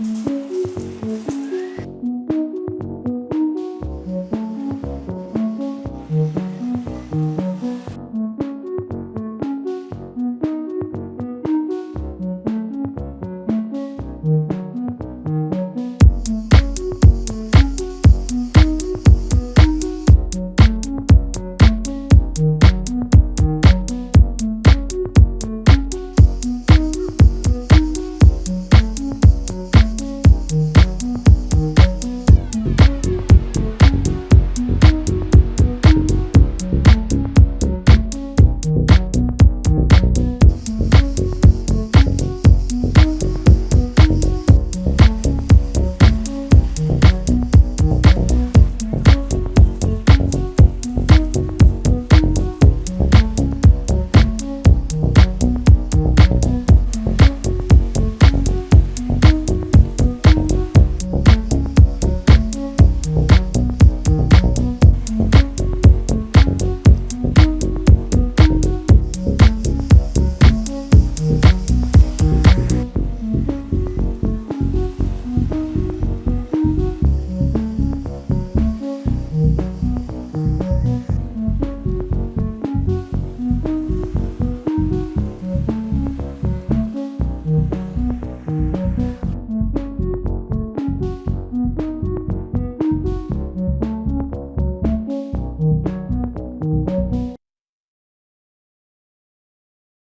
Mm-hmm.